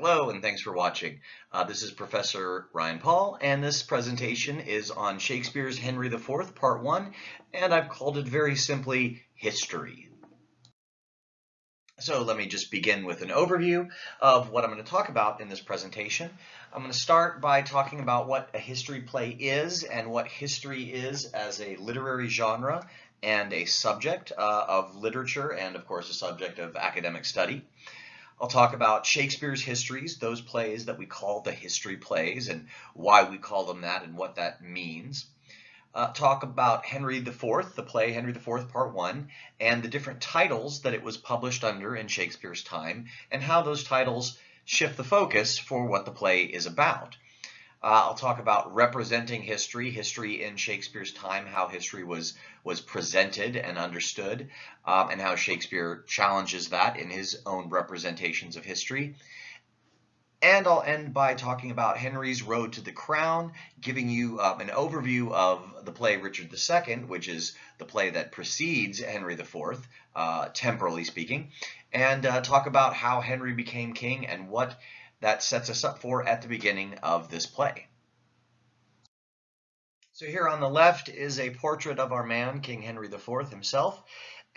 Hello and thanks for watching. Uh, this is Professor Ryan Paul and this presentation is on Shakespeare's Henry IV Part 1 and I've called it very simply History. So let me just begin with an overview of what I'm going to talk about in this presentation. I'm going to start by talking about what a history play is and what history is as a literary genre and a subject uh, of literature and of course a subject of academic study. I'll talk about Shakespeare's histories, those plays that we call the history plays and why we call them that and what that means. Uh, talk about Henry IV, the play Henry IV Part 1, and the different titles that it was published under in Shakespeare's time and how those titles shift the focus for what the play is about. Uh, I'll talk about representing history, history in Shakespeare's time, how history was was presented and understood, um, and how Shakespeare challenges that in his own representations of history. And I'll end by talking about Henry's Road to the Crown, giving you um, an overview of the play Richard II, which is the play that precedes Henry IV, uh, temporally speaking, and uh, talk about how Henry became king and what that sets us up for at the beginning of this play. So here on the left is a portrait of our man, King Henry IV himself.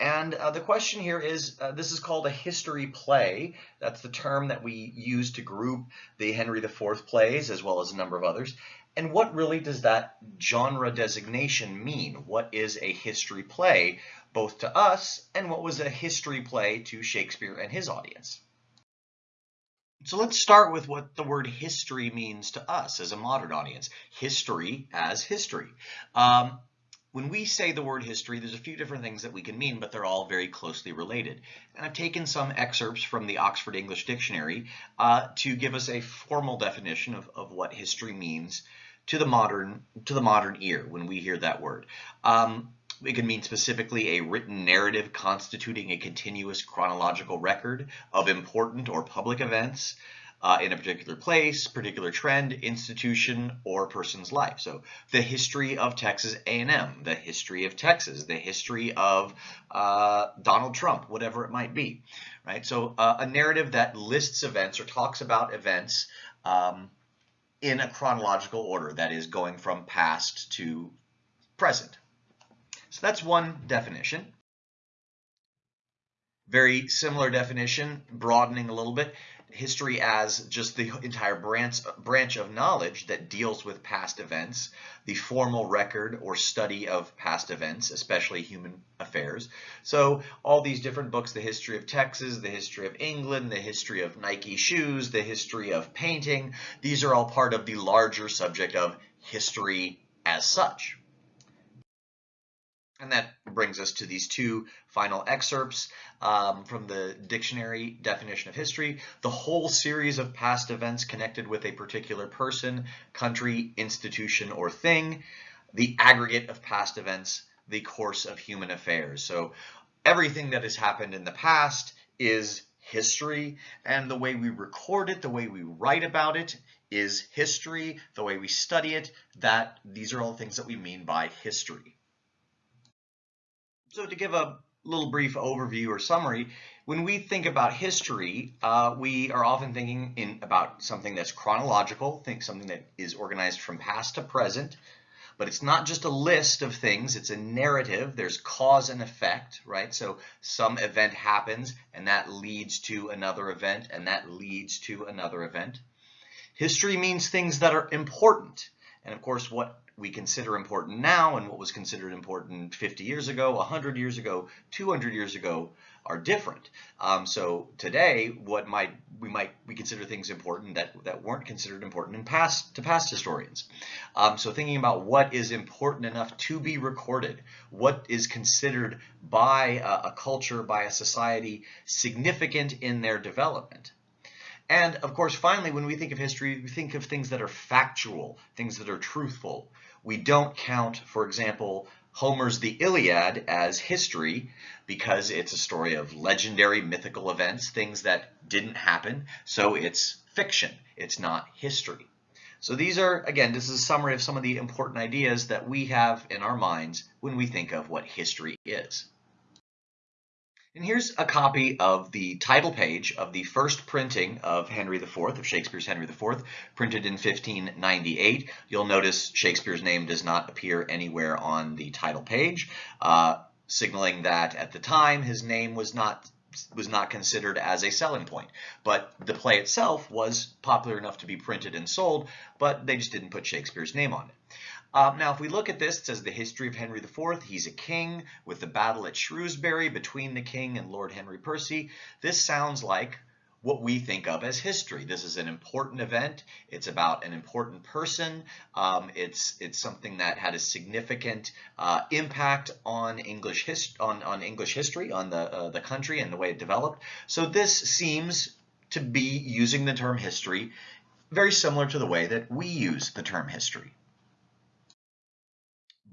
And uh, the question here is, uh, this is called a history play. That's the term that we use to group the Henry IV plays as well as a number of others. And what really does that genre designation mean? What is a history play, both to us and what was a history play to Shakespeare and his audience? So let's start with what the word history means to us as a modern audience. History as history. Um, when we say the word history, there's a few different things that we can mean, but they're all very closely related. And I've taken some excerpts from the Oxford English Dictionary uh, to give us a formal definition of, of what history means to the modern to the modern ear when we hear that word. Um, it can mean specifically a written narrative constituting a continuous chronological record of important or public events uh, in a particular place, particular trend, institution, or person's life. So the history of Texas A&M, the history of Texas, the history of uh, Donald Trump, whatever it might be, right? So uh, a narrative that lists events or talks about events um, in a chronological order, that is going from past to present. So that's one definition. Very similar definition, broadening a little bit. History as just the entire branch, branch of knowledge that deals with past events, the formal record or study of past events, especially human affairs. So all these different books, the history of Texas, the history of England, the history of Nike shoes, the history of painting, these are all part of the larger subject of history as such. And that brings us to these two final excerpts um, from the dictionary definition of history. The whole series of past events connected with a particular person, country, institution, or thing. The aggregate of past events, the course of human affairs. So everything that has happened in the past is history and the way we record it, the way we write about it is history, the way we study it, that these are all things that we mean by history. So to give a little brief overview or summary, when we think about history, uh, we are often thinking in about something that's chronological, think something that is organized from past to present, but it's not just a list of things, it's a narrative, there's cause and effect, right? So some event happens and that leads to another event and that leads to another event. History means things that are important. And of course, what we consider important now and what was considered important 50 years ago, 100 years ago, 200 years ago are different. Um, so today, what might we might we consider things important that that weren't considered important in past to past historians. Um, so thinking about what is important enough to be recorded, what is considered by a, a culture, by a society, significant in their development. And of course, finally, when we think of history, we think of things that are factual, things that are truthful. We don't count, for example, Homer's The Iliad as history because it's a story of legendary mythical events, things that didn't happen. So it's fiction. It's not history. So these are, again, this is a summary of some of the important ideas that we have in our minds when we think of what history is. And here's a copy of the title page of the first printing of Henry IV, of Shakespeare's Henry IV, printed in 1598. You'll notice Shakespeare's name does not appear anywhere on the title page, uh, signaling that at the time his name was not was not considered as a selling point. But the play itself was popular enough to be printed and sold, but they just didn't put Shakespeare's name on it. Um, now, if we look at this, it says the history of Henry IV. He's a king with the battle at Shrewsbury between the king and Lord Henry Percy. This sounds like what we think of as history. This is an important event. It's about an important person. Um, it's it's something that had a significant uh, impact on English his on on English history, on the uh, the country and the way it developed. So this seems to be using the term history very similar to the way that we use the term history.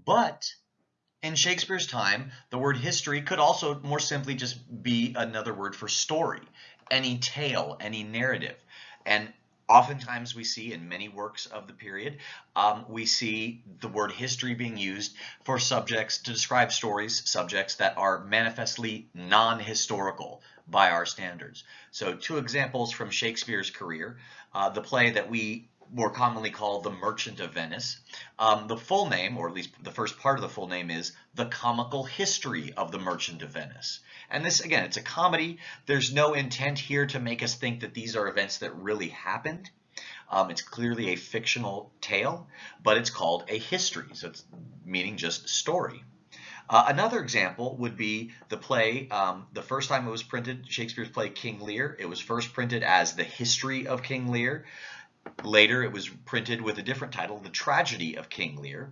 But in Shakespeare's time, the word history could also more simply just be another word for story, any tale, any narrative. And oftentimes we see in many works of the period, um, we see the word history being used for subjects to describe stories, subjects that are manifestly non-historical by our standards. So two examples from Shakespeare's career, uh, the play that we more commonly called The Merchant of Venice. Um, the full name, or at least the first part of the full name is The Comical History of the Merchant of Venice. And this, again, it's a comedy. There's no intent here to make us think that these are events that really happened. Um, it's clearly a fictional tale, but it's called a history, so it's meaning just story. Uh, another example would be the play, um, the first time it was printed, Shakespeare's play King Lear. It was first printed as The History of King Lear. Later, it was printed with a different title, The Tragedy of King Lear.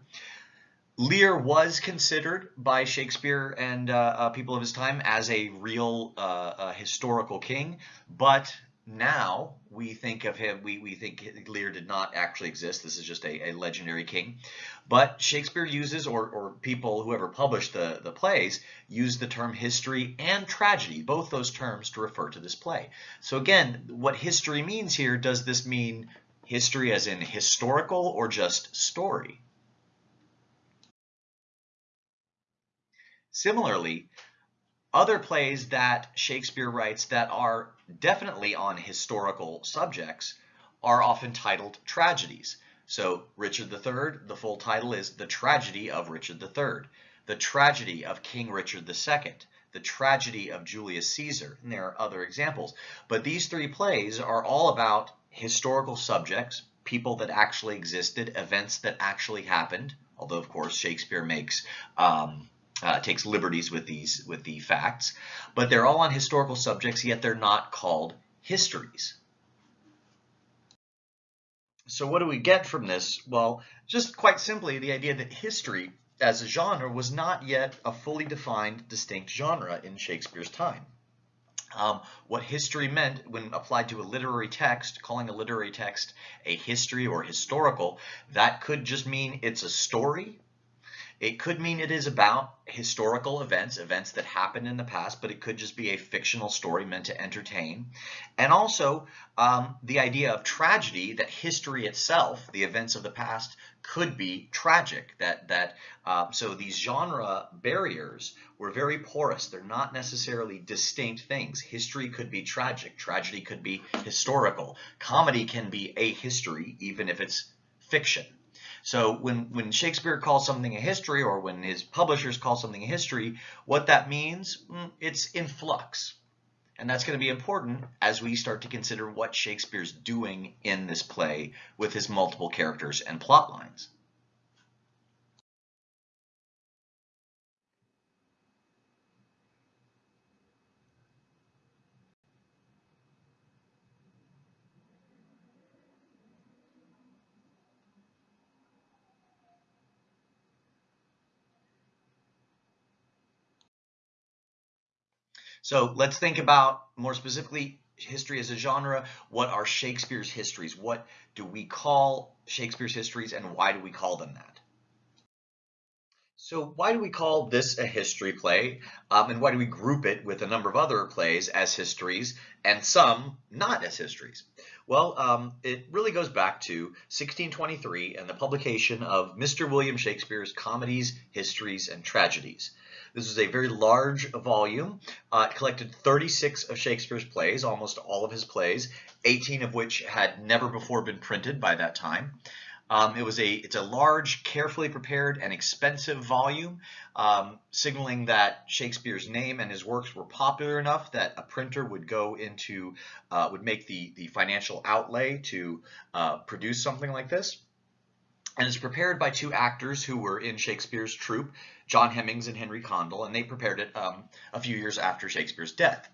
Lear was considered by Shakespeare and uh, uh, people of his time as a real uh, historical king, but now we think of him, we, we think Lear did not actually exist. This is just a, a legendary king. But Shakespeare uses, or, or people, whoever published the, the plays, use the term history and tragedy, both those terms to refer to this play. So again, what history means here, does this mean history as in historical or just story? Similarly, other plays that Shakespeare writes that are definitely on historical subjects are often titled tragedies. So Richard III, the full title is The Tragedy of Richard III, The Tragedy of King Richard II, The Tragedy of Julius Caesar, and there are other examples. But these three plays are all about historical subjects, people that actually existed, events that actually happened, although of course Shakespeare makes um, uh, takes liberties with these with the facts, but they're all on historical subjects, yet they're not called histories. So what do we get from this? Well, just quite simply the idea that history as a genre was not yet a fully defined distinct genre in Shakespeare's time. Um, what history meant when applied to a literary text, calling a literary text a history or historical, that could just mean it's a story it could mean it is about historical events, events that happened in the past, but it could just be a fictional story meant to entertain. And also um, the idea of tragedy, that history itself, the events of the past, could be tragic. That that uh, So these genre barriers were very porous. They're not necessarily distinct things. History could be tragic. Tragedy could be historical. Comedy can be a history, even if it's fiction. So when, when Shakespeare calls something a history or when his publishers call something a history, what that means, mm, it's in flux. And that's going to be important as we start to consider what Shakespeare's doing in this play with his multiple characters and plot lines. So let's think about more specifically history as a genre. What are Shakespeare's histories? What do we call Shakespeare's histories and why do we call them that? So why do we call this a history play? Um, and why do we group it with a number of other plays as histories and some not as histories? Well, um, it really goes back to 1623 and the publication of Mr. William Shakespeare's Comedies, Histories, and Tragedies. This was a very large volume. Uh, it collected 36 of Shakespeare's plays, almost all of his plays, 18 of which had never before been printed by that time. Um, it was a it's a large, carefully prepared, and expensive volume, um, signaling that Shakespeare's name and his works were popular enough that a printer would go into uh, would make the the financial outlay to uh, produce something like this. And it's prepared by two actors who were in Shakespeare's troupe, John Hemmings and Henry Condell, and they prepared it um, a few years after Shakespeare's death.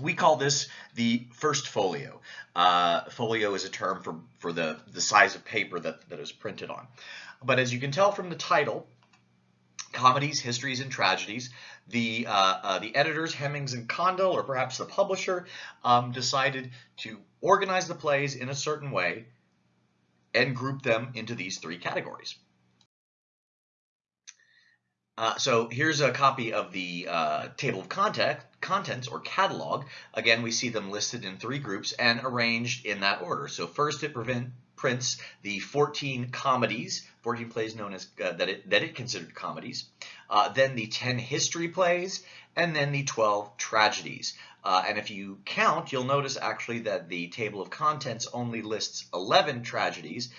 We call this the first folio. Uh, folio is a term for, for the, the size of paper that, that is printed on. But as you can tell from the title, comedies, histories, and tragedies, the, uh, uh, the editors, Hemmings and Condell, or perhaps the publisher, um, decided to organize the plays in a certain way and group them into these three categories. Uh, so here's a copy of the uh, table of content, contents or catalog. Again, we see them listed in three groups and arranged in that order. So first it prevent, prints the 14 comedies, 14 plays known as uh, that, it, that it considered comedies, uh, then the 10 history plays, and then the 12 tragedies. Uh, and if you count, you'll notice actually that the table of contents only lists 11 tragedies.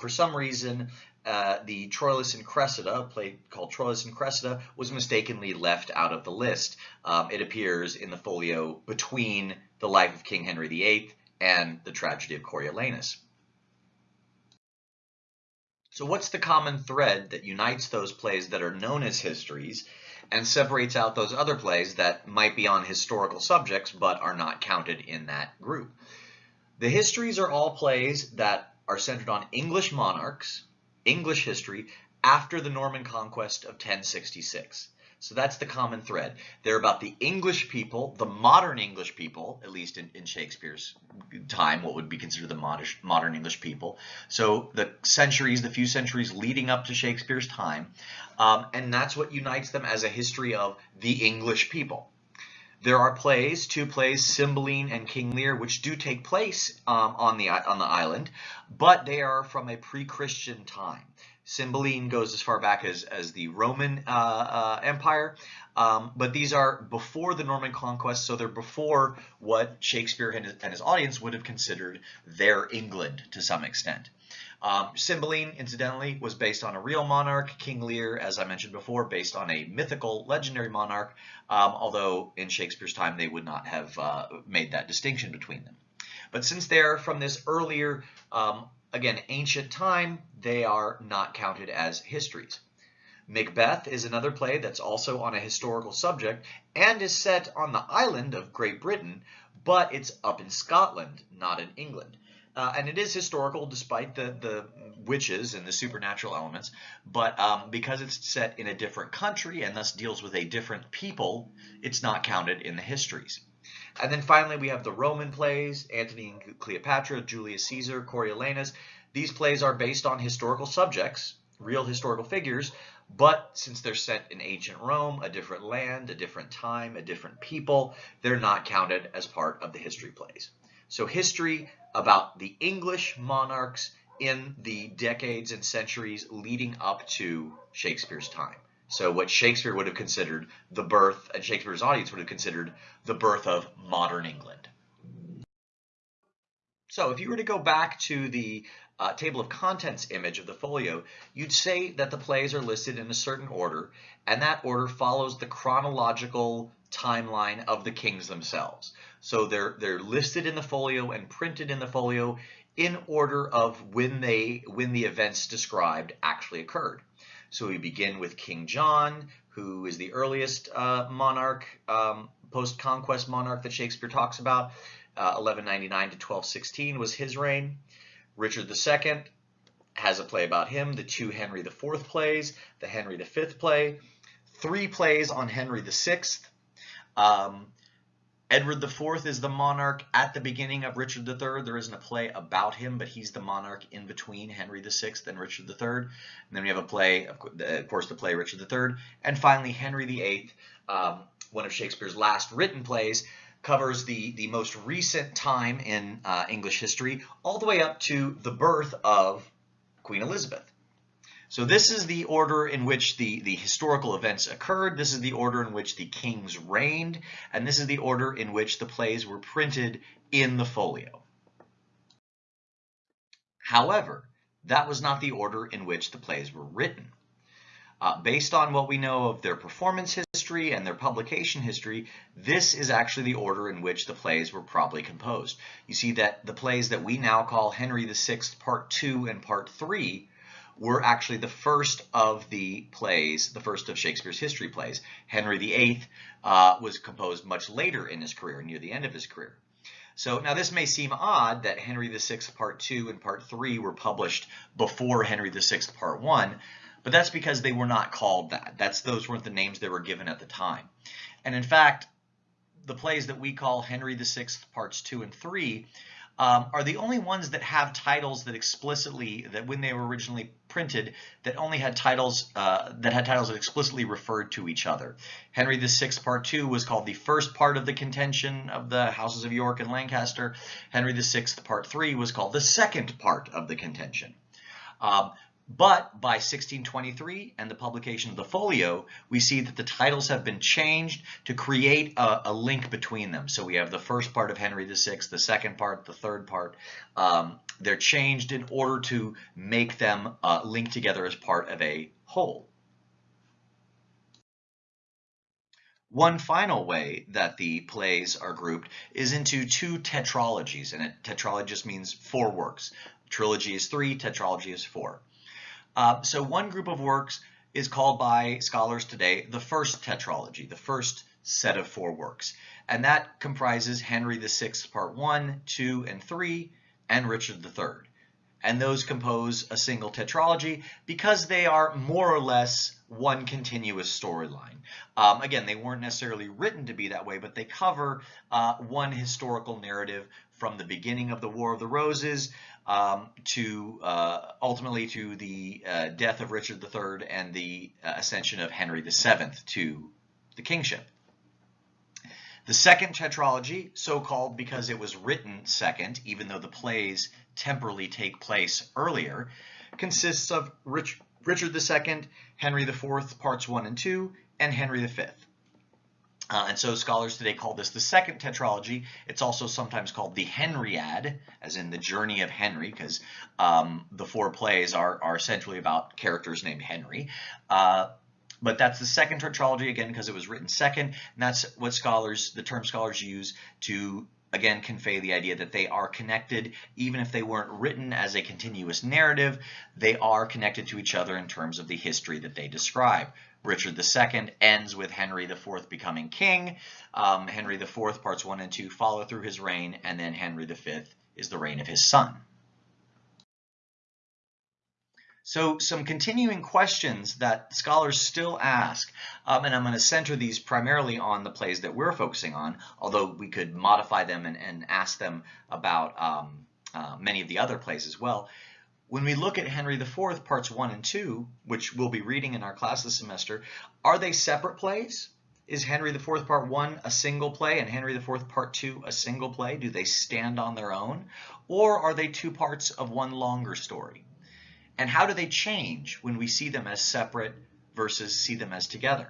For some reason, uh, the Troilus and Cressida, play called Troilus and Cressida, was mistakenly left out of the list. Um, it appears in the folio between the life of King Henry VIII and the tragedy of Coriolanus. So what's the common thread that unites those plays that are known as histories and separates out those other plays that might be on historical subjects but are not counted in that group? The histories are all plays that are centered on English monarchs English history after the Norman conquest of 1066. So that's the common thread. They're about the English people, the modern English people, at least in, in Shakespeare's time, what would be considered the modern, modern English people. So the centuries, the few centuries leading up to Shakespeare's time. Um, and that's what unites them as a history of the English people. There are plays, two plays, Cymbeline and King Lear, which do take place um, on the on the island, but they are from a pre-Christian time. Cymbeline goes as far back as, as the Roman uh, uh, Empire, um, but these are before the Norman conquest, so they're before what Shakespeare and his, and his audience would have considered their England to some extent. Um, Cymbeline, incidentally, was based on a real monarch. King Lear, as I mentioned before, based on a mythical, legendary monarch, um, although in Shakespeare's time they would not have uh, made that distinction between them. But since they're from this earlier, um, again, ancient time, they are not counted as histories. Macbeth is another play that's also on a historical subject and is set on the island of Great Britain, but it's up in Scotland, not in England. Uh, and it is historical despite the, the witches and the supernatural elements, but um, because it's set in a different country and thus deals with a different people, it's not counted in the histories. And then finally, we have the Roman plays, Antony and Cleopatra, Julius Caesar, Coriolanus. These plays are based on historical subjects, real historical figures, but since they're set in ancient Rome, a different land, a different time, a different people, they're not counted as part of the history plays. So history about the English monarchs in the decades and centuries leading up to Shakespeare's time. So what Shakespeare would have considered the birth, and Shakespeare's audience would have considered the birth of modern England. So if you were to go back to the uh, table of contents image of the folio, you'd say that the plays are listed in a certain order, and that order follows the chronological timeline of the kings themselves. So they're, they're listed in the folio and printed in the folio in order of when they when the events described actually occurred. So we begin with King John, who is the earliest uh, monarch, um, post-conquest monarch that Shakespeare talks about. Uh, 1199 to 1216 was his reign. Richard II has a play about him, the two Henry IV plays, the Henry V play, three plays on Henry VI, um, Edward IV is the monarch at the beginning of Richard III. There isn't a play about him, but he's the monarch in between Henry VI and Richard III. And then we have a play, of course, the play Richard III. And finally, Henry VIII, um, one of Shakespeare's last written plays, covers the, the most recent time in uh, English history, all the way up to the birth of Queen Elizabeth. So this is the order in which the, the historical events occurred. This is the order in which the kings reigned. And this is the order in which the plays were printed in the folio. However, that was not the order in which the plays were written. Uh, based on what we know of their performance history and their publication history, this is actually the order in which the plays were probably composed. You see that the plays that we now call Henry VI Part 2 and Part 3 were actually the first of the plays, the first of Shakespeare's history plays. Henry VIII uh, was composed much later in his career, near the end of his career. So now this may seem odd that Henry VI Part 2 and Part 3 were published before Henry VI Part 1, but that's because they were not called that. That's Those weren't the names they were given at the time. And in fact, the plays that we call Henry VI Parts 2 and 3 um, are the only ones that have titles that explicitly, that when they were originally printed, that only had titles, uh, that had titles that explicitly referred to each other. Henry VI Part 2 was called the first part of the contention of the houses of York and Lancaster. Henry VI Part 3 was called the second part of the contention. Um, but by 1623 and the publication of the folio, we see that the titles have been changed to create a, a link between them. So we have the first part of Henry VI, the second part, the third part. Um, they're changed in order to make them uh, link together as part of a whole. One final way that the plays are grouped is into two tetralogies, and a tetralogy just means four works. Trilogy is three, tetralogy is four. Uh, so one group of works is called by scholars today the first tetralogy, the first set of four works. And that comprises Henry VI Part 1, 2, and 3, and Richard III. And those compose a single tetralogy because they are more or less one continuous storyline. Um, again, they weren't necessarily written to be that way, but they cover uh, one historical narrative from the beginning of the War of the Roses um, to uh, ultimately to the uh, death of Richard III and the uh, ascension of Henry VII to the kingship. The second tetralogy, so called because it was written second, even though the plays temporally take place earlier, consists of Rich, Richard II, Henry IV, parts 1 and 2, and Henry V. Uh, and so scholars today call this the second tetralogy. It's also sometimes called the Henriad, as in the journey of Henry, because um, the four plays are, are essentially about characters named Henry. Uh, but that's the second tetralogy, again, because it was written second. And that's what scholars, the term scholars use to again convey the idea that they are connected even if they weren't written as a continuous narrative they are connected to each other in terms of the history that they describe Richard II ends with Henry IV becoming king. Um, Henry IV, parts 1 and 2, follow through his reign, and then Henry V is the reign of his son. So some continuing questions that scholars still ask, um, and I'm going to center these primarily on the plays that we're focusing on, although we could modify them and, and ask them about um, uh, many of the other plays as well. When we look at Henry IV, parts 1 and 2, which we'll be reading in our class this semester, are they separate plays? Is Henry IV part 1 a single play and Henry IV part 2 a single play? Do they stand on their own? Or are they two parts of one longer story? And how do they change when we see them as separate versus see them as together?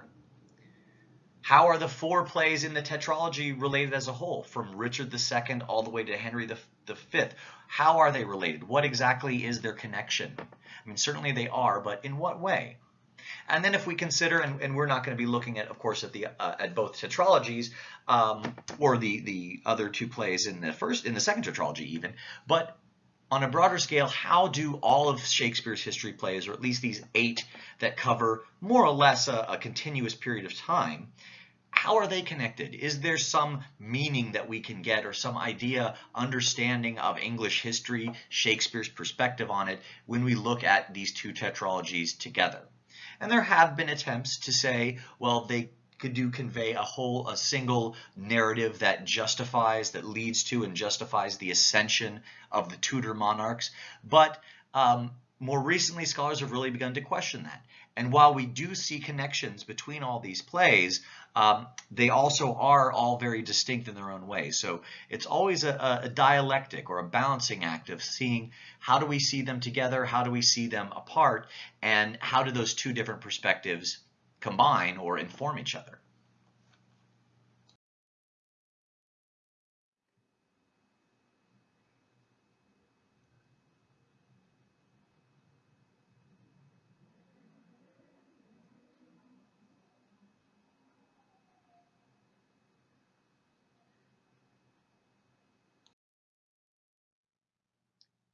How are the four plays in the tetralogy related as a whole, from Richard II all the way to Henry V? How are they related? What exactly is their connection? I mean, certainly they are, but in what way? And then if we consider, and, and we're not going to be looking at, of course, at the uh, at both tetralogies um, or the the other two plays in the first in the second tetralogy even, but on a broader scale, how do all of Shakespeare's history plays, or at least these eight that cover more or less a, a continuous period of time, how are they connected? Is there some meaning that we can get or some idea, understanding of English history, Shakespeare's perspective on it when we look at these two tetralogies together? And there have been attempts to say, well, they could do convey a whole, a single narrative that justifies, that leads to and justifies the ascension of the Tudor monarchs. But um, more recently, scholars have really begun to question that. And while we do see connections between all these plays, um, they also are all very distinct in their own way. So it's always a, a, dialectic or a balancing act of seeing how do we see them together, how do we see them apart, and how do those two different perspectives combine or inform each other.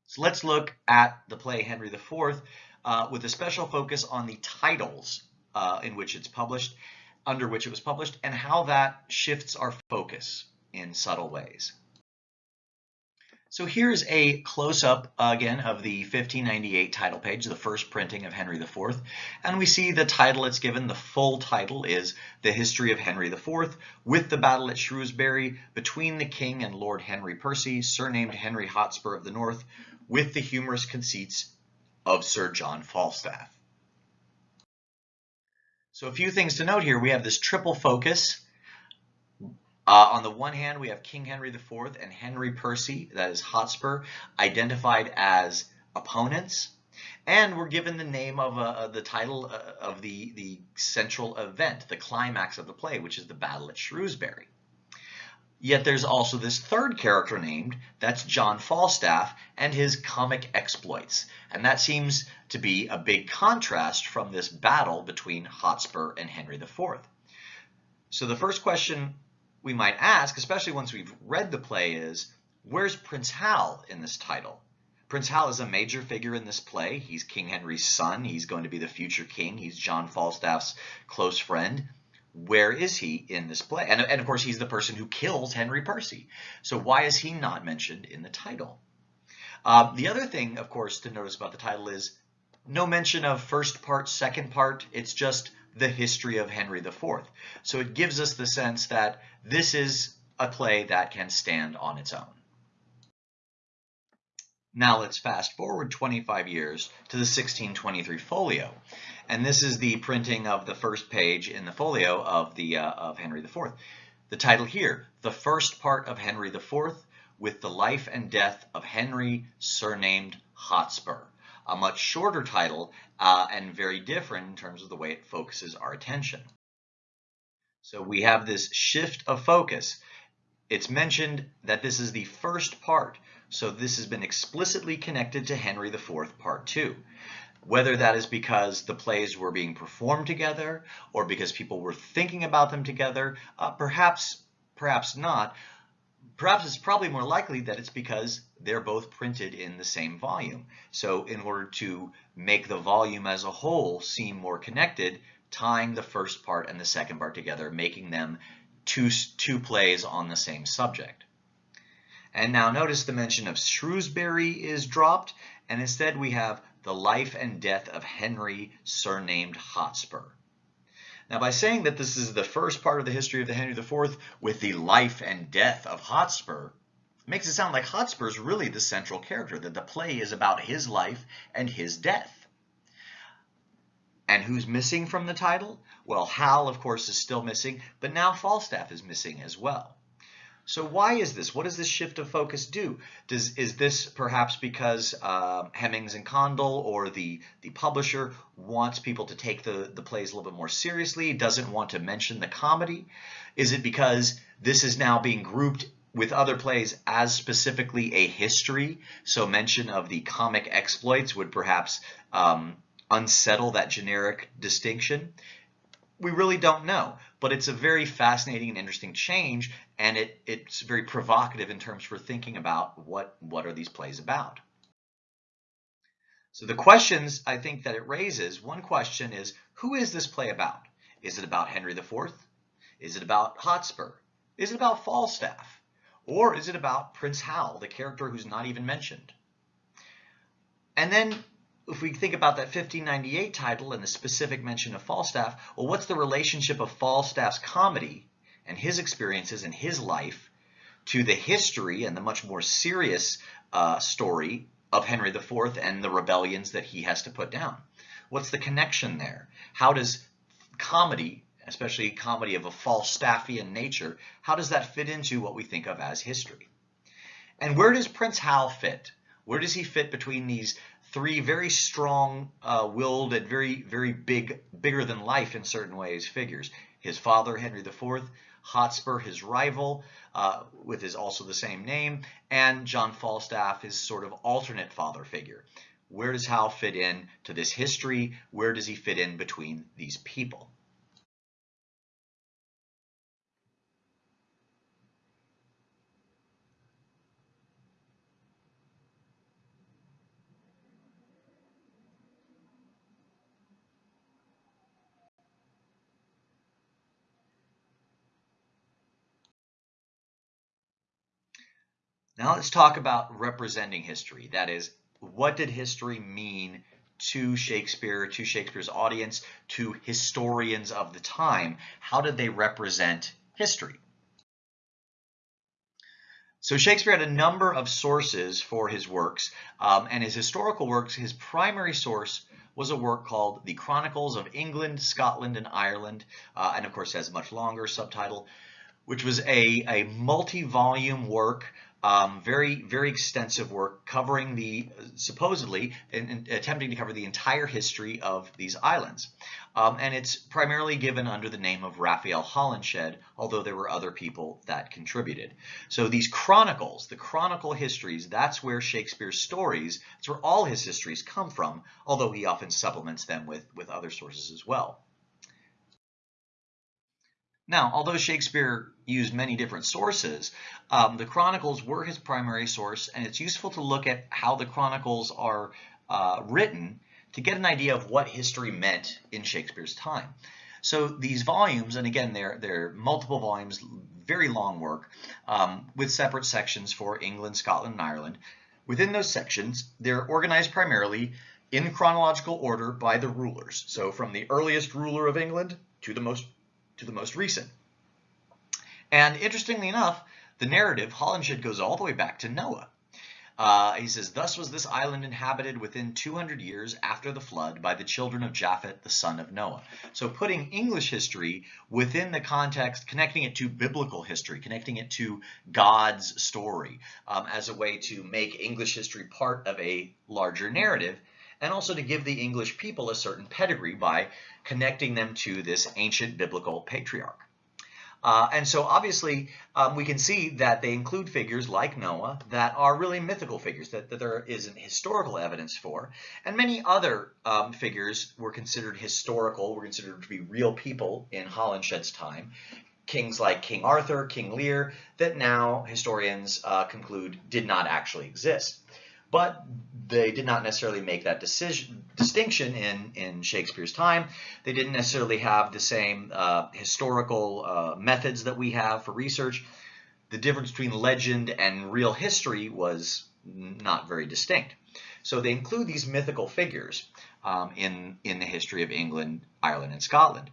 So let's look at the play Henry IV uh, with a special focus on the titles uh, in which it's published, under which it was published, and how that shifts our focus in subtle ways. So here's a close-up again of the 1598 title page, the first printing of Henry IV, and we see the title it's given. The full title is The History of Henry IV, with the battle at Shrewsbury between the king and Lord Henry Percy, surnamed Henry Hotspur of the North, with the humorous conceits of Sir John Falstaff. So a few things to note here. We have this triple focus. Uh, on the one hand, we have King Henry IV and Henry Percy, that is Hotspur, identified as opponents. And we're given the name of uh, the title uh, of the, the central event, the climax of the play, which is the Battle at Shrewsbury. Yet there's also this third character named, that's John Falstaff and his comic exploits. And that seems to be a big contrast from this battle between Hotspur and Henry IV. So the first question we might ask, especially once we've read the play, is where's Prince Hal in this title? Prince Hal is a major figure in this play. He's King Henry's son. He's going to be the future king. He's John Falstaff's close friend where is he in this play? And, and of course, he's the person who kills Henry Percy. So why is he not mentioned in the title? Uh, the other thing, of course, to notice about the title is no mention of first part, second part. It's just the history of Henry IV. So it gives us the sense that this is a play that can stand on its own. Now let's fast forward 25 years to the 1623 folio. And this is the printing of the first page in the folio of, the, uh, of Henry IV. The title here, The First Part of Henry IV with the Life and Death of Henry, surnamed Hotspur. A much shorter title uh, and very different in terms of the way it focuses our attention. So we have this shift of focus. It's mentioned that this is the first part so this has been explicitly connected to Henry IV Part 2. Whether that is because the plays were being performed together or because people were thinking about them together, uh, perhaps, perhaps not. Perhaps it's probably more likely that it's because they're both printed in the same volume. So in order to make the volume as a whole seem more connected, tying the first part and the second part together, making them two, two plays on the same subject. And now notice the mention of Shrewsbury is dropped, and instead we have the life and death of Henry, surnamed Hotspur. Now by saying that this is the first part of the history of the Henry IV with the life and death of Hotspur, makes it sound like Hotspur is really the central character, that the play is about his life and his death. And who's missing from the title? Well, Hal, of course, is still missing, but now Falstaff is missing as well. So why is this? What does this shift of focus do? Does Is this perhaps because uh, Hemmings and Condell or the, the publisher wants people to take the, the plays a little bit more seriously, doesn't want to mention the comedy? Is it because this is now being grouped with other plays as specifically a history? So mention of the comic exploits would perhaps um, unsettle that generic distinction we really don't know, but it's a very fascinating and interesting change, and it, it's very provocative in terms for thinking about what, what are these plays about. So the questions I think that it raises, one question is, who is this play about? Is it about Henry IV? Is it about Hotspur? Is it about Falstaff? Or is it about Prince Hal, the character who's not even mentioned? And then if we think about that 1598 title and the specific mention of Falstaff, well, what's the relationship of Falstaff's comedy and his experiences in his life to the history and the much more serious uh, story of Henry IV and the rebellions that he has to put down? What's the connection there? How does comedy, especially comedy of a Falstaffian nature, how does that fit into what we think of as history? And where does Prince Hal fit? Where does he fit between these three very strong-willed uh, and very, very big, bigger than life in certain ways figures? His father, Henry IV, Hotspur, his rival, uh, with his also the same name, and John Falstaff, his sort of alternate father figure. Where does Hal fit in to this history? Where does he fit in between these people? Now let's talk about representing history. That is, what did history mean to Shakespeare, to Shakespeare's audience, to historians of the time? How did they represent history? So Shakespeare had a number of sources for his works, um, and his historical works, his primary source was a work called The Chronicles of England, Scotland, and Ireland, uh, and of course has a much longer subtitle, which was a, a multi-volume work um, very, very extensive work covering the, supposedly, and, in attempting to cover the entire history of these islands. Um, and it's primarily given under the name of Raphael Holinshed, although there were other people that contributed. So these chronicles, the chronicle histories, that's where Shakespeare's stories, that's where all his histories come from, although he often supplements them with, with other sources as well. Now, although Shakespeare used many different sources, um, the Chronicles were his primary source, and it's useful to look at how the Chronicles are uh, written to get an idea of what history meant in Shakespeare's time. So these volumes, and again, they're, they're multiple volumes, very long work, um, with separate sections for England, Scotland, and Ireland. Within those sections, they're organized primarily in chronological order by the rulers. So from the earliest ruler of England to the most to the most recent. And interestingly enough, the narrative, Holinshed goes all the way back to Noah. Uh, he says, Thus was this island inhabited within 200 years after the flood by the children of Japhet, the son of Noah. So putting English history within the context, connecting it to biblical history, connecting it to God's story um, as a way to make English history part of a larger narrative and also to give the English people a certain pedigree by connecting them to this ancient biblical patriarch. Uh, and so obviously um, we can see that they include figures like Noah that are really mythical figures that, that there isn't historical evidence for. And many other um, figures were considered historical, were considered to be real people in Holinshed's time. Kings like King Arthur, King Lear, that now historians uh, conclude did not actually exist. But they did not necessarily make that decision, distinction in, in Shakespeare's time. They didn't necessarily have the same uh, historical uh, methods that we have for research. The difference between legend and real history was not very distinct. So they include these mythical figures um, in, in the history of England, Ireland, and Scotland.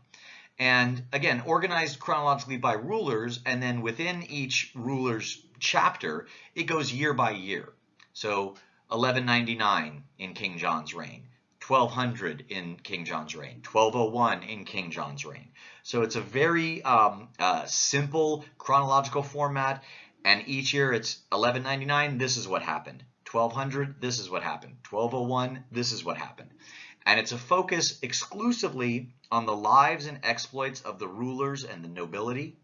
And again, organized chronologically by rulers, and then within each ruler's chapter, it goes year by year. So 1199 in King John's reign, 1200 in King John's reign, 1201 in King John's reign. So it's a very um, uh, simple chronological format, and each year it's 1199, this is what happened. 1200, this is what happened. 1201, this is what happened. And it's a focus exclusively on the lives and exploits of the rulers and the nobility,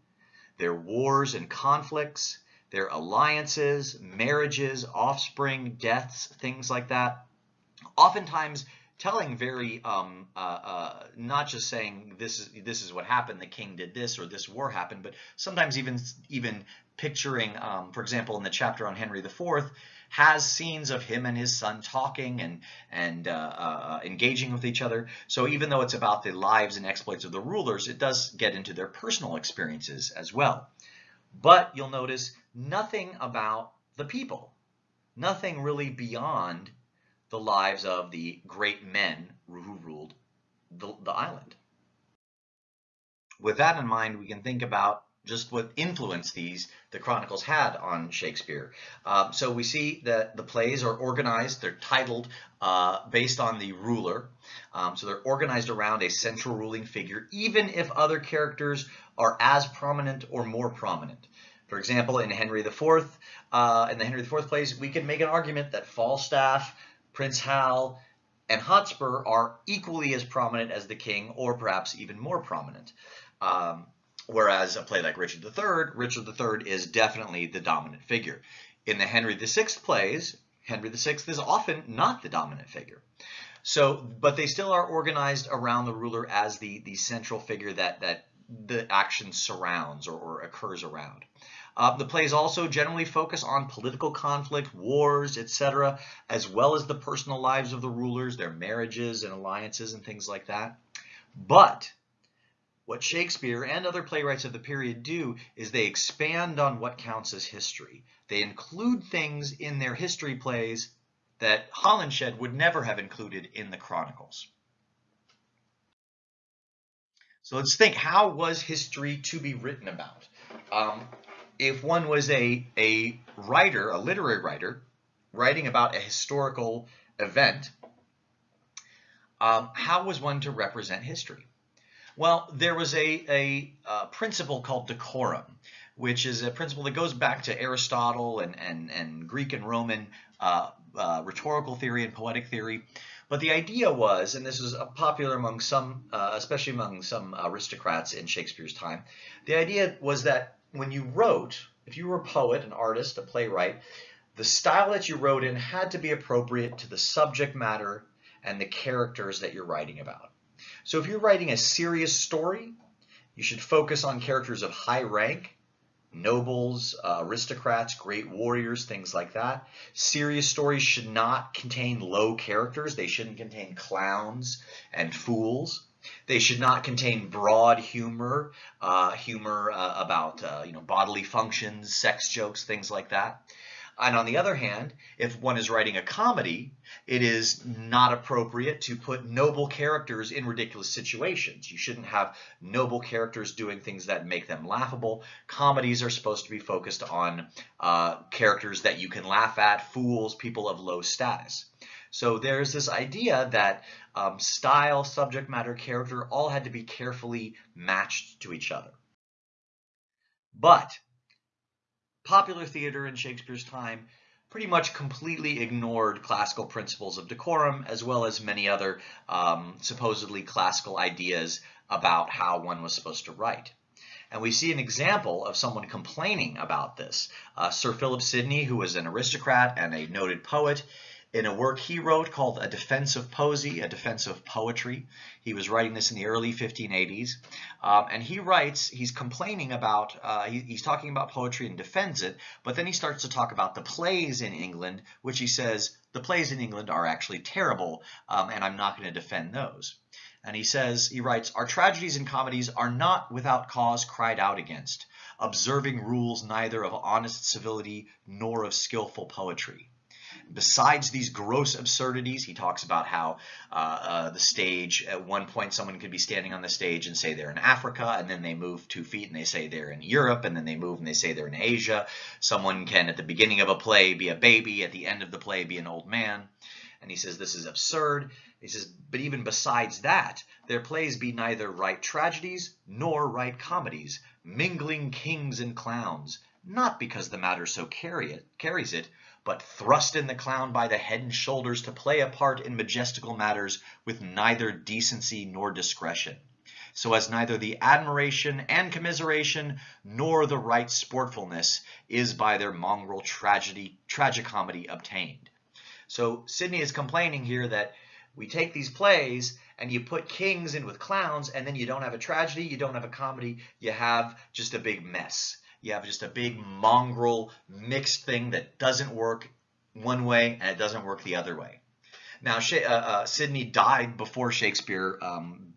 their wars and conflicts, their alliances, marriages, offspring, deaths, things like that. Oftentimes telling very um, uh, uh, not just saying this is this is what happened, the king did this or this war happened, but sometimes even even picturing, um, for example, in the chapter on Henry IV, has scenes of him and his son talking and and uh, uh, engaging with each other. So even though it's about the lives and exploits of the rulers, it does get into their personal experiences as well. But you'll notice nothing about the people, nothing really beyond the lives of the great men who ruled the, the island. With that in mind, we can think about just what influence these the Chronicles had on Shakespeare. Uh, so we see that the plays are organized, they're titled uh, based on the ruler. Um, so they're organized around a central ruling figure, even if other characters are as prominent or more prominent. For example, in Henry IV, uh, in the Henry IV plays, we can make an argument that Falstaff, Prince Hal, and Hotspur are equally as prominent as the king, or perhaps even more prominent. Um, Whereas a play like Richard III, Richard III is definitely the dominant figure. In the Henry VI plays, Henry VI is often not the dominant figure. So, but they still are organized around the ruler as the, the central figure that, that the action surrounds or, or occurs around. Uh, the plays also generally focus on political conflict, wars, etc., as well as the personal lives of the rulers, their marriages and alliances and things like that. But what Shakespeare and other playwrights of the period do is they expand on what counts as history. They include things in their history plays that Holinshed would never have included in the Chronicles. So let's think, how was history to be written about? Um, if one was a, a writer, a literary writer, writing about a historical event, um, how was one to represent history? Well, there was a, a, a, principle called decorum, which is a principle that goes back to Aristotle and, and, and Greek and Roman uh, uh, rhetorical theory and poetic theory. But the idea was, and this was popular among some, uh, especially among some aristocrats in Shakespeare's time, the idea was that when you wrote, if you were a poet, an artist, a playwright, the style that you wrote in had to be appropriate to the subject matter and the characters that you're writing about. So if you're writing a serious story, you should focus on characters of high rank, nobles, uh, aristocrats, great warriors, things like that. Serious stories should not contain low characters. They shouldn't contain clowns and fools. They should not contain broad humor, uh, humor uh, about uh, you know bodily functions, sex jokes, things like that. And on the other hand, if one is writing a comedy, it is not appropriate to put noble characters in ridiculous situations. You shouldn't have noble characters doing things that make them laughable. Comedies are supposed to be focused on uh, characters that you can laugh at, fools, people of low status. So there's this idea that um, style, subject matter, character all had to be carefully matched to each other. But popular theater in Shakespeare's time pretty much completely ignored classical principles of decorum as well as many other um, supposedly classical ideas about how one was supposed to write. And we see an example of someone complaining about this. Uh, Sir Philip Sidney, who was an aristocrat and a noted poet, in a work he wrote called A Defense of Poesy, A Defense of Poetry. He was writing this in the early 1580s. Um, and he writes, he's complaining about, uh, he, he's talking about poetry and defends it, but then he starts to talk about the plays in England, which he says, the plays in England are actually terrible, um, and I'm not going to defend those. And he says, he writes, our tragedies and comedies are not without cause cried out against, observing rules neither of honest civility nor of skillful poetry. Besides these gross absurdities, he talks about how uh, uh, the stage, at one point someone could be standing on the stage and say they're in Africa, and then they move two feet and they say they're in Europe, and then they move and they say they're in Asia. Someone can, at the beginning of a play, be a baby, at the end of the play, be an old man. And he says this is absurd. He says, but even besides that, their plays be neither right tragedies nor right comedies, mingling kings and clowns, not because the matter so carry it, carries it, but thrust in the clown by the head and shoulders to play a part in majestical matters with neither decency nor discretion, so as neither the admiration and commiseration nor the right sportfulness is by their mongrel tragedy tragicomedy obtained. So Sidney is complaining here that we take these plays and you put kings in with clowns and then you don't have a tragedy, you don't have a comedy, you have just a big mess. You have just a big mongrel mixed thing that doesn't work one way and it doesn't work the other way. Now, uh, uh, Sidney died before Shakespeare um,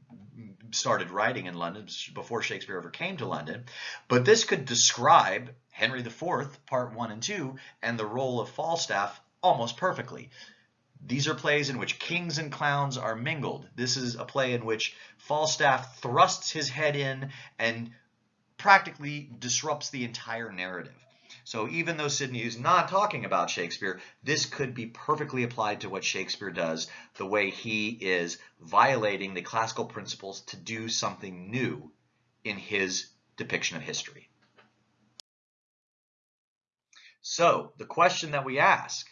started writing in London, before Shakespeare ever came to London, but this could describe Henry IV, Part 1 and 2, and the role of Falstaff almost perfectly. These are plays in which kings and clowns are mingled. This is a play in which Falstaff thrusts his head in and practically disrupts the entire narrative. So even though Sidney is not talking about Shakespeare, this could be perfectly applied to what Shakespeare does, the way he is violating the classical principles to do something new in his depiction of history. So the question that we ask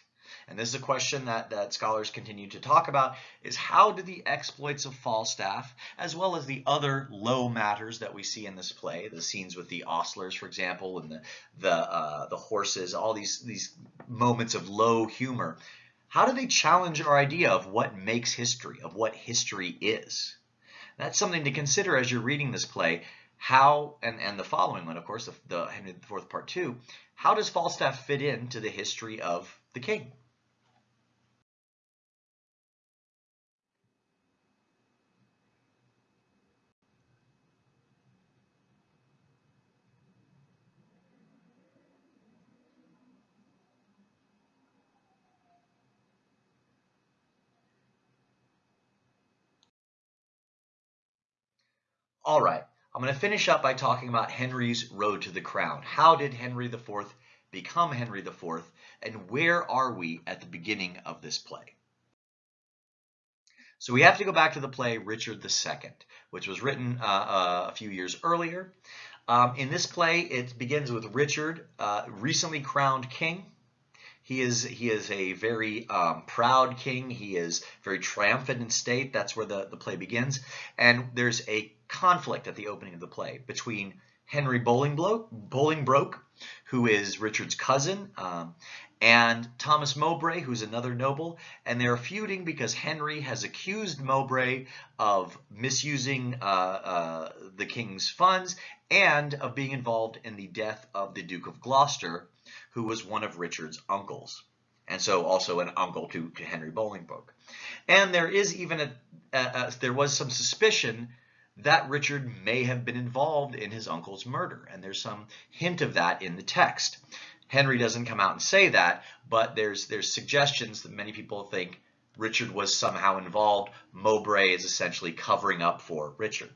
and this is a question that, that scholars continue to talk about, is how do the exploits of Falstaff, as well as the other low matters that we see in this play, the scenes with the ostlers, for example, and the, the, uh, the horses, all these, these moments of low humor, how do they challenge our idea of what makes history, of what history is? That's something to consider as you're reading this play. How, and, and the following one, of course, the, the Henry IV Part 2, how does Falstaff fit into the history of the king? All right, I'm going to finish up by talking about Henry's road to the crown. How did Henry IV become Henry IV, and where are we at the beginning of this play? So we have to go back to the play Richard II, which was written uh, uh, a few years earlier. Um, in this play, it begins with Richard, uh, recently crowned king. He is he is a very um, proud king. He is very triumphant in state. That's where the, the play begins. And there's a conflict at the opening of the play between Henry Bolingbroke, who is Richard's cousin, um, and Thomas Mowbray, who's another noble, and they're feuding because Henry has accused Mowbray of misusing uh, uh, the king's funds and of being involved in the death of the Duke of Gloucester, who was one of Richard's uncles, and so also an uncle to, to Henry Bolingbroke. And there is even a, a, a there was some suspicion that Richard may have been involved in his uncle's murder. And there's some hint of that in the text. Henry doesn't come out and say that, but there's there's suggestions that many people think Richard was somehow involved. Mowbray is essentially covering up for Richard.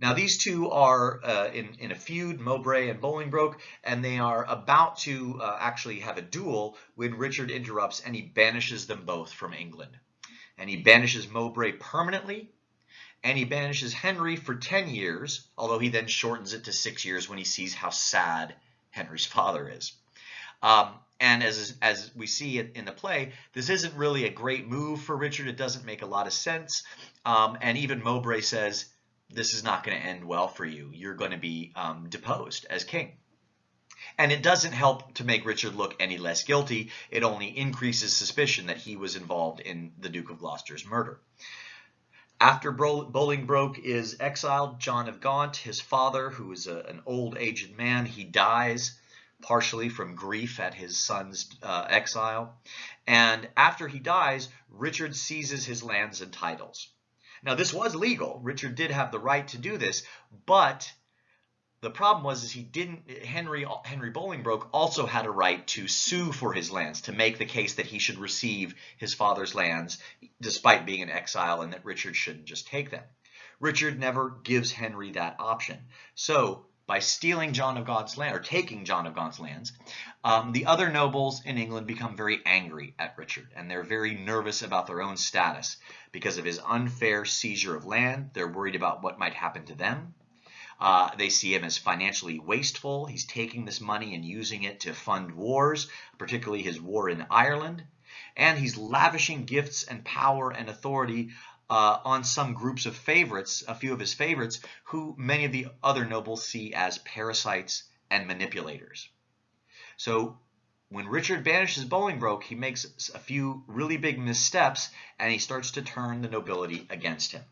Now these two are uh, in, in a feud, Mowbray and Bolingbroke, and they are about to uh, actually have a duel when Richard interrupts and he banishes them both from England and he banishes Mowbray permanently, and he banishes Henry for 10 years, although he then shortens it to six years when he sees how sad Henry's father is. Um, and as, as we see it in the play, this isn't really a great move for Richard. It doesn't make a lot of sense. Um, and even Mowbray says, this is not going to end well for you. You're going to be um, deposed as king. And it doesn't help to make Richard look any less guilty. It only increases suspicion that he was involved in the Duke of Gloucester's murder. After Bolingbroke is exiled, John of Gaunt, his father, who is a, an old aged man, he dies partially from grief at his son's uh, exile. And after he dies, Richard seizes his lands and titles. Now, this was legal. Richard did have the right to do this, but the problem was is he didn't Henry Henry Bolingbroke also had a right to sue for his lands to make the case that he should receive his father's lands despite being in exile and that Richard shouldn't just take them. Richard never gives Henry that option. So by stealing John of Gaunt's land or taking John of Gaunt's lands, um, the other nobles in England become very angry at Richard and they're very nervous about their own status because of his unfair seizure of land. They're worried about what might happen to them. Uh, they see him as financially wasteful. He's taking this money and using it to fund wars, particularly his war in Ireland. And he's lavishing gifts and power and authority uh, on some groups of favorites, a few of his favorites, who many of the other nobles see as parasites and manipulators. So when Richard banishes Bolingbroke, he makes a few really big missteps and he starts to turn the nobility against him.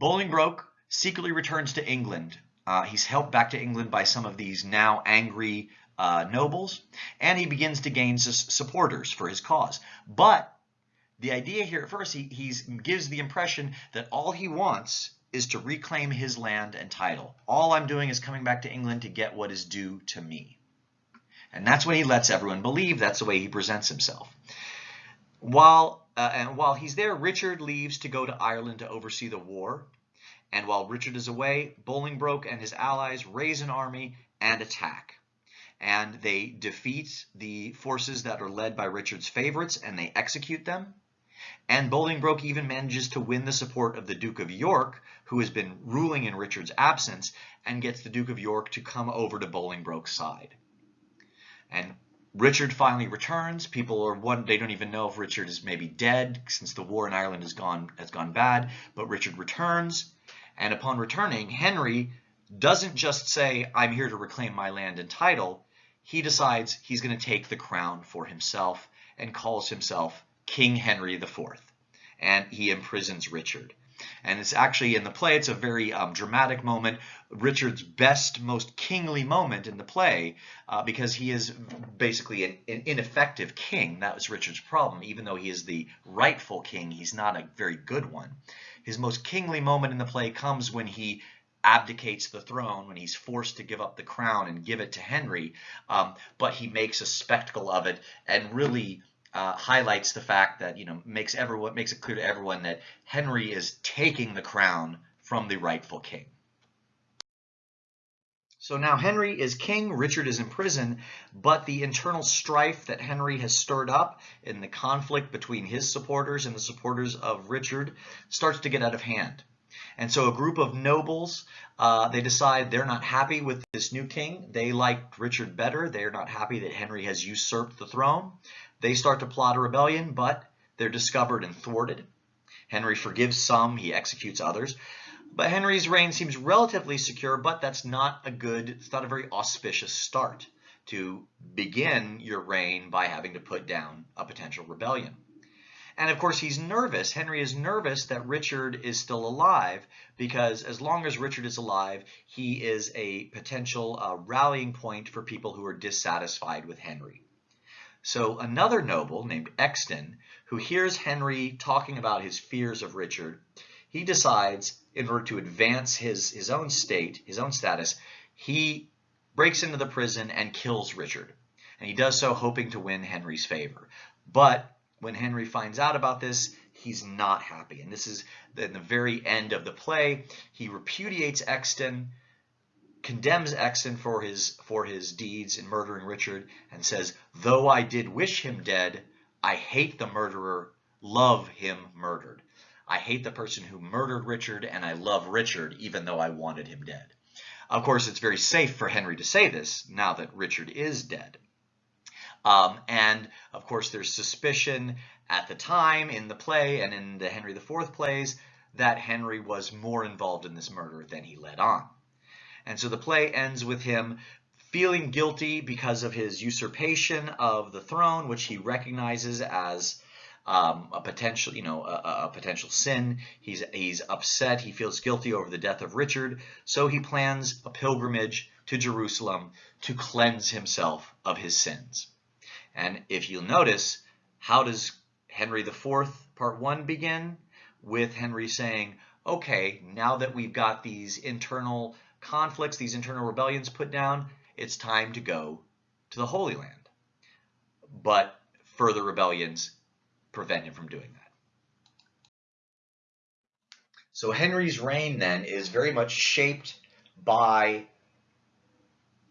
Bolingbroke secretly returns to England. Uh, he's helped back to England by some of these now angry uh, nobles, and he begins to gain supporters for his cause. But the idea here at first, he gives the impression that all he wants is to reclaim his land and title. All I'm doing is coming back to England to get what is due to me. And that's what he lets everyone believe. That's the way he presents himself. While uh, and while he's there, Richard leaves to go to Ireland to oversee the war. And while Richard is away, Bolingbroke and his allies raise an army and attack. And they defeat the forces that are led by Richard's favorites and they execute them. And Bolingbroke even manages to win the support of the Duke of York, who has been ruling in Richard's absence, and gets the Duke of York to come over to Bolingbroke's side. And Richard finally returns. People are one they don't even know if Richard is maybe dead since the war in Ireland has gone has gone bad, but Richard returns and upon returning, Henry doesn't just say, I'm here to reclaim my land and title. He decides he's going to take the crown for himself and calls himself King Henry IV. And he imprisons Richard. And it's actually in the play, it's a very um, dramatic moment, Richard's best, most kingly moment in the play, uh, because he is basically an, an, ineffective king. That was Richard's problem. Even though he is the rightful king, he's not a very good one. His most kingly moment in the play comes when he abdicates the throne, when he's forced to give up the crown and give it to Henry, um, but he makes a spectacle of it and really uh, highlights the fact that, you know, makes everyone makes it clear to everyone that Henry is taking the crown from the rightful king. So now Henry is king, Richard is in prison, but the internal strife that Henry has stirred up in the conflict between his supporters and the supporters of Richard starts to get out of hand. And so a group of nobles, uh, they decide they're not happy with this new king. They like Richard better. They're not happy that Henry has usurped the throne. They start to plot a rebellion, but they're discovered and thwarted. Henry forgives some, he executes others. But Henry's reign seems relatively secure, but that's not a good, it's not a very auspicious start to begin your reign by having to put down a potential rebellion. And of course, he's nervous. Henry is nervous that Richard is still alive because as long as Richard is alive, he is a potential uh, rallying point for people who are dissatisfied with Henry. So another noble named Exton, who hears Henry talking about his fears of Richard, he decides in order to advance his, his own state, his own status, he breaks into the prison and kills Richard. And he does so hoping to win Henry's favor. But when Henry finds out about this, he's not happy. And this is in the very end of the play. He repudiates Exton, condemns Exton for his, for his deeds in murdering Richard, and says, Though I did wish him dead, I hate the murderer, love him murdered. I hate the person who murdered Richard, and I love Richard, even though I wanted him dead. Of course, it's very safe for Henry to say this now that Richard is dead. Um, and of course, there's suspicion at the time in the play and in the Henry IV plays that Henry was more involved in this murder than he let on. And so the play ends with him feeling guilty because of his usurpation of the throne, which he recognizes as um, a potential, you know, a, a, potential sin. He's he's upset. He feels guilty over the death of Richard, so he plans a pilgrimage to Jerusalem to cleanse himself of his sins. And if you'll notice, how does Henry IV Part One begin? With Henry saying, "Okay, now that we've got these internal conflicts, these internal rebellions put down, it's time to go to the Holy Land." But further rebellions prevent him from doing that. So Henry's reign then is very much shaped by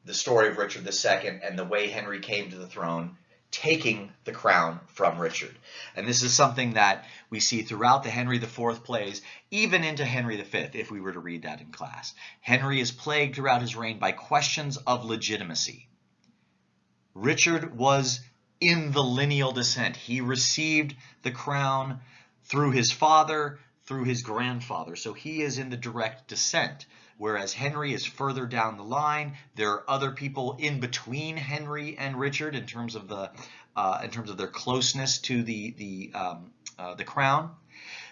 the story of Richard II and the way Henry came to the throne, taking the crown from Richard. And this is something that we see throughout the Henry IV plays, even into Henry V, if we were to read that in class. Henry is plagued throughout his reign by questions of legitimacy. Richard was in the lineal descent. He received the crown through his father, through his grandfather. So he is in the direct descent. Whereas Henry is further down the line. There are other people in between Henry and Richard in terms of the uh, in terms of their closeness to the the um, uh, the crown.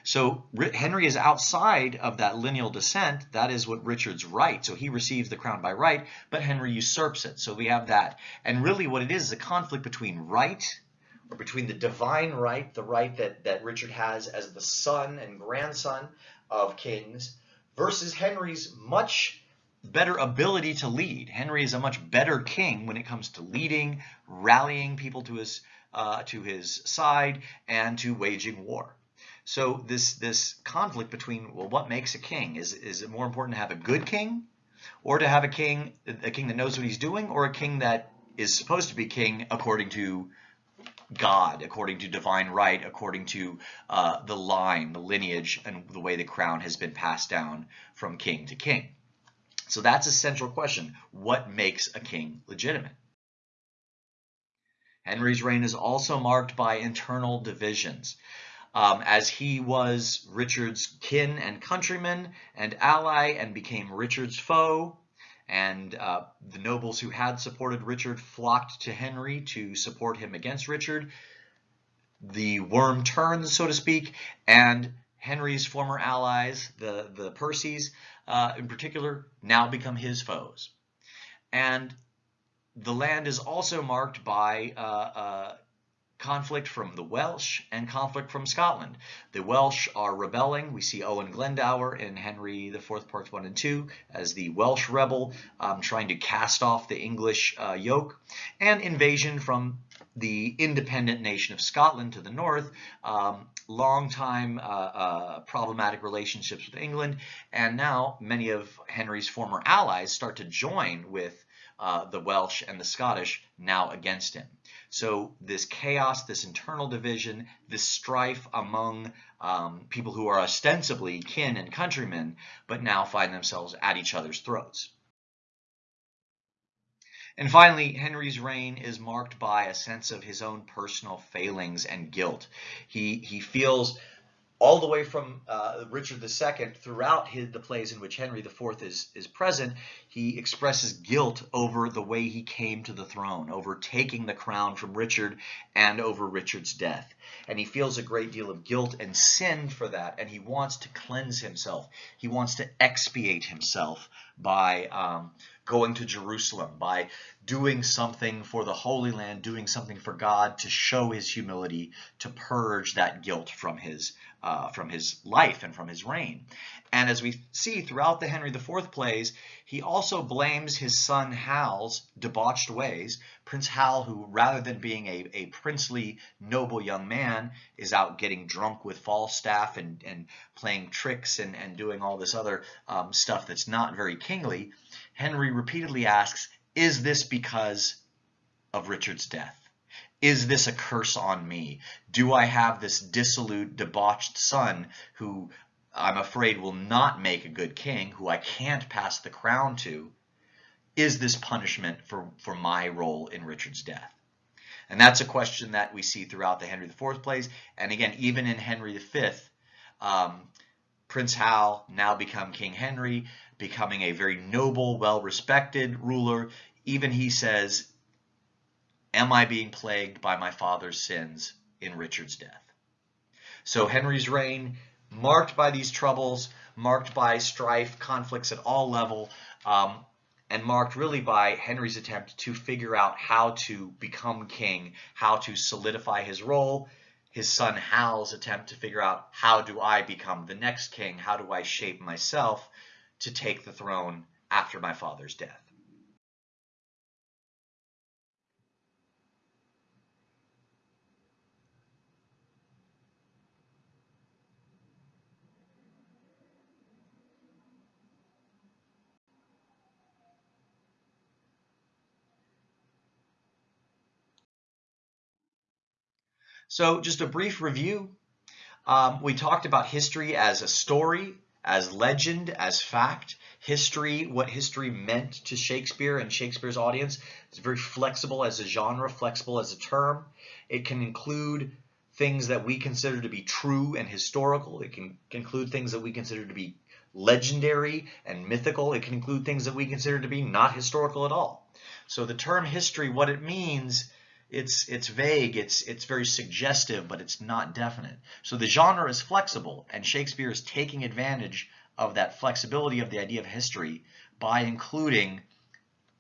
So Henry is outside of that lineal descent. That is what Richard's right. So he receives the crown by right, but Henry usurps it. So we have that. And really what it is is a conflict between right or between the divine right, the right that, that Richard has as the son and grandson of kings, versus Henry's much better ability to lead. Henry is a much better king when it comes to leading, rallying people to his uh, to his side and to waging war. So this this conflict between well, what makes a king? Is is it more important to have a good king, or to have a king a king that knows what he's doing, or a king that is supposed to be king according to God, according to divine right, according to uh, the line, the lineage, and the way the crown has been passed down from king to king. So that's a central question. What makes a king legitimate? Henry's reign is also marked by internal divisions um, as he was Richard's kin and countryman and ally and became Richard's foe. And uh, the nobles who had supported Richard flocked to Henry to support him against Richard. The worm turns, so to speak, and Henry's former allies, the, the Percys uh, in particular, now become his foes. And the land is also marked by uh, uh, conflict from the Welsh and conflict from Scotland. The Welsh are rebelling. We see Owen Glendower in Henry IV Parts 1 and 2 as the Welsh rebel um, trying to cast off the English uh, yoke. And invasion from the independent nation of Scotland to the north, um, long time uh, uh, problematic relationships with England, and now many of Henry's former allies start to join with uh, the Welsh and the Scottish now against him. So this chaos, this internal division, this strife among um, people who are ostensibly kin and countrymen, but now find themselves at each other's throats. And finally, Henry's reign is marked by a sense of his own personal failings and guilt. He, he feels all the way from uh, Richard II throughout his, the plays in which Henry IV is, is present, he expresses guilt over the way he came to the throne, over taking the crown from Richard and over Richard's death. And he feels a great deal of guilt and sin for that, and he wants to cleanse himself. He wants to expiate himself by um, going to Jerusalem, by doing something for the Holy Land, doing something for God to show his humility, to purge that guilt from his uh, from his life and from his reign. And as we see throughout the Henry IV plays, he also blames his son Hal's debauched ways. Prince Hal, who rather than being a, a princely, noble young man, is out getting drunk with Falstaff and, and playing tricks and, and doing all this other um, stuff that's not very kingly. Henry repeatedly asks, is this because of Richard's death? Is this a curse on me? Do I have this dissolute, debauched son who I'm afraid will not make a good king, who I can't pass the crown to? Is this punishment for, for my role in Richard's death? And that's a question that we see throughout the Henry IV plays. And again, even in Henry V, um, Prince Hal now become King Henry, becoming a very noble, well-respected ruler. Even he says, Am I being plagued by my father's sins in Richard's death? So Henry's reign, marked by these troubles, marked by strife, conflicts at all level, um, and marked really by Henry's attempt to figure out how to become king, how to solidify his role, his son Hal's attempt to figure out how do I become the next king, how do I shape myself to take the throne after my father's death. So just a brief review. Um, we talked about history as a story, as legend, as fact. History, what history meant to Shakespeare and Shakespeare's audience. It's very flexible as a genre, flexible as a term. It can include things that we consider to be true and historical. It can include things that we consider to be legendary and mythical. It can include things that we consider to be not historical at all. So the term history, what it means it's it's vague, it's it's very suggestive, but it's not definite. So the genre is flexible, and Shakespeare is taking advantage of that flexibility of the idea of history by including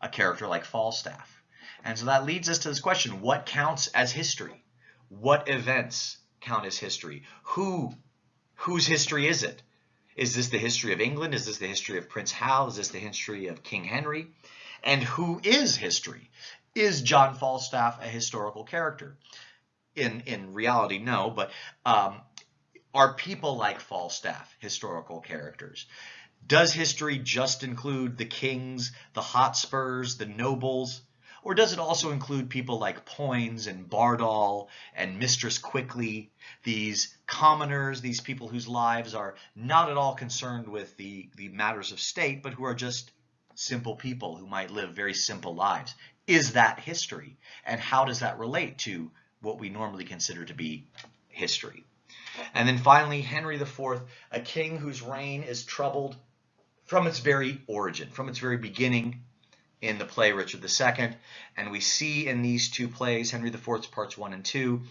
a character like Falstaff. And so that leads us to this question, what counts as history? What events count as history? Who whose history is it? Is this the history of England? Is this the history of Prince Hal? Is this the history of King Henry? And who is history? Is John Falstaff a historical character? in, in reality, no, but um, are people like Falstaff historical characters? Does history just include the kings, the Hotspurs, the nobles? Or does it also include people like Poins and Bardolph and Mistress Quickly, these commoners, these people whose lives are not at all concerned with the, the matters of state, but who are just simple people who might live very simple lives? Is that history? And how does that relate to what we normally consider to be history? And then finally, Henry IV, a king whose reign is troubled from its very origin, from its very beginning in the play Richard II. And we see in these two plays, Henry IV's parts one and two,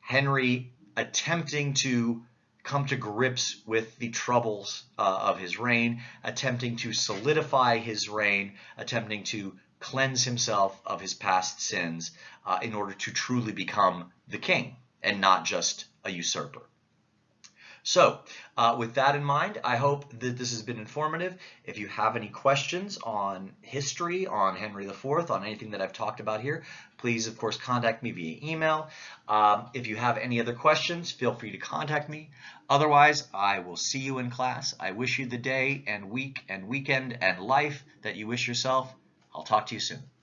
Henry attempting to come to grips with the troubles uh, of his reign, attempting to solidify his reign, attempting to cleanse himself of his past sins uh, in order to truly become the king and not just a usurper. So uh, with that in mind, I hope that this has been informative. If you have any questions on history, on Henry IV, on anything that I've talked about here, please, of course, contact me via email. Um, if you have any other questions, feel free to contact me. Otherwise, I will see you in class. I wish you the day and week and weekend and life that you wish yourself. I'll talk to you soon.